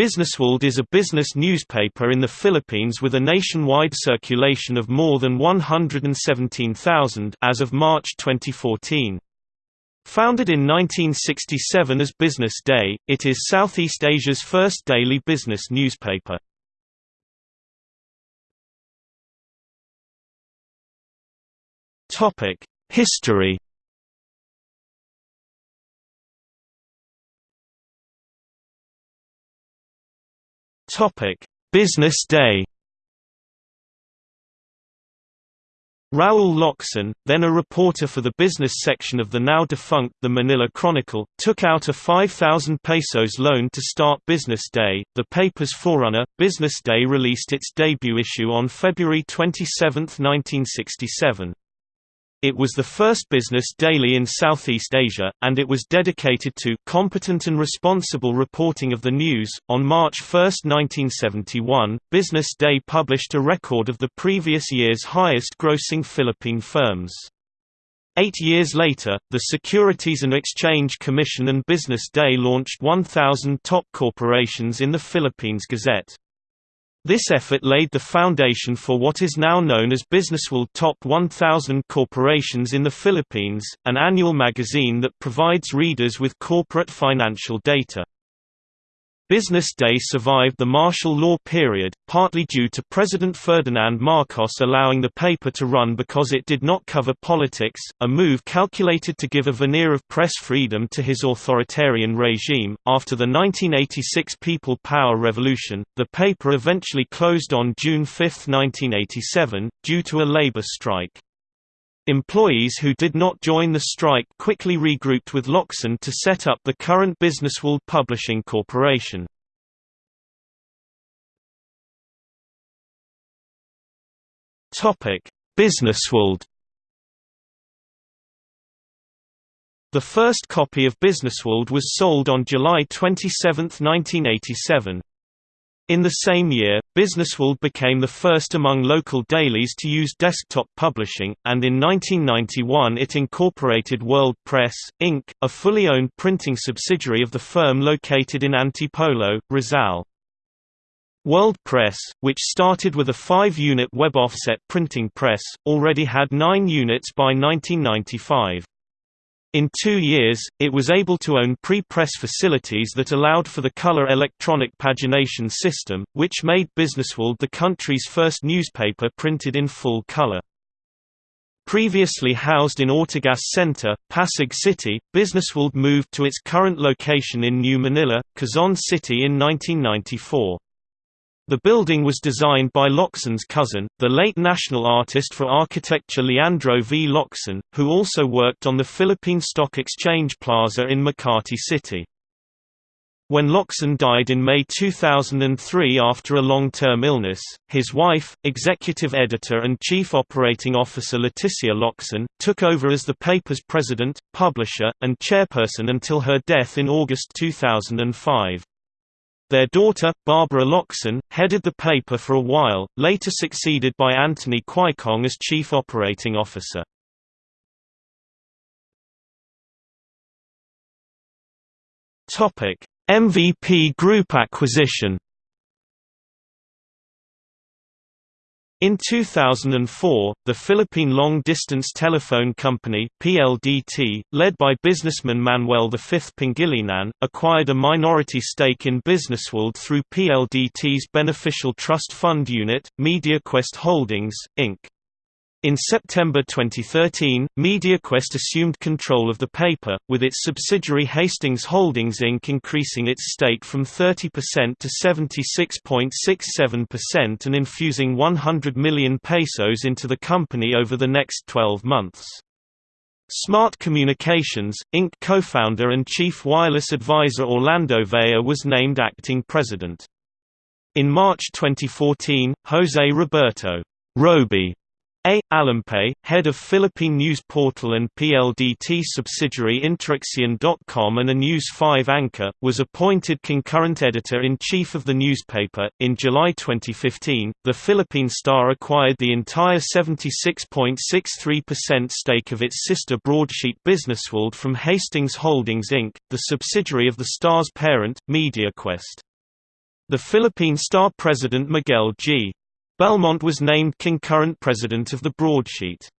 Businessworld is a business newspaper in the Philippines with a nationwide circulation of more than 117,000 as of March 2014. Founded in 1967 as Business Day, it is Southeast Asia's first daily business newspaper. History Topic: Business Day. Raul Locsin, then a reporter for the business section of the now defunct The Manila Chronicle, took out a 5,000 pesos loan to start Business Day. The paper's forerunner, Business Day released its debut issue on February 27, 1967. It was the first business daily in Southeast Asia, and it was dedicated to competent and responsible reporting of the news. On March 1, 1971, Business Day published a record of the previous year's highest grossing Philippine firms. Eight years later, the Securities and Exchange Commission and Business Day launched 1,000 top corporations in the Philippines Gazette. This effort laid the foundation for what is now known as Businessworld Top 1000 Corporations in the Philippines, an annual magazine that provides readers with corporate financial data. Business Day survived the martial law period, partly due to President Ferdinand Marcos allowing the paper to run because it did not cover politics, a move calculated to give a veneer of press freedom to his authoritarian regime. After the 1986 People Power Revolution, the paper eventually closed on June 5, 1987, due to a labor strike. Employees who did not join the strike quickly regrouped with Locsin to set up the current Businessworld Publishing Corporation. Businessworld The first copy of Businessworld was sold on July 27, 1987. In the same year, Businessworld became the first among local dailies to use desktop publishing, and in 1991 it incorporated World Press, Inc., a fully owned printing subsidiary of the firm located in Antipolo, Rizal. World Press, which started with a five-unit web offset printing press, already had nine units by 1995. In two years, it was able to own pre-press facilities that allowed for the color electronic pagination system, which made Businessworld the country's first newspaper printed in full color. Previously housed in Ortigas Center, Pasig City, Businessworld moved to its current location in New Manila, Quezon City in 1994. The building was designed by Locsin's cousin, the late national artist for architecture Leandro V. Locsin, who also worked on the Philippine Stock Exchange Plaza in Makati City. When Locsin died in May 2003 after a long-term illness, his wife, executive editor and chief operating officer Leticia Locsin, took over as the paper's president, publisher, and chairperson until her death in August 2005. Their daughter, Barbara Locsin, headed the paper for a while, later succeeded by Anthony Quaicong as chief operating officer. MVP Group acquisition In 2004, the Philippine Long Distance Telephone Company PLDT, led by businessman Manuel V. Pangilinan, acquired a minority stake in Businessworld through PLDT's beneficial trust fund unit, MediaQuest Holdings, Inc. In September 2013, MediaQuest assumed control of the paper, with its subsidiary Hastings Holdings Inc. increasing its stake from 30% to 76.67% and infusing 100 million pesos into the company over the next 12 months. Smart Communications, Inc. co-founder and chief wireless advisor Orlando Vea was named acting president. In March 2014, Jose Roberto Roby a. Alampay, head of Philippine news portal and PLDT subsidiary InterAksyon.com and a News 5 anchor, was appointed concurrent editor-in-chief of the newspaper. In July 2015, the Philippine Star acquired the entire 76.63% stake of its sister broadsheet Businessworld from Hastings Holdings Inc., the subsidiary of the Star's parent, MediaQuest. The Philippine Star president Miguel G. Belmont was named concurrent president of the broadsheet.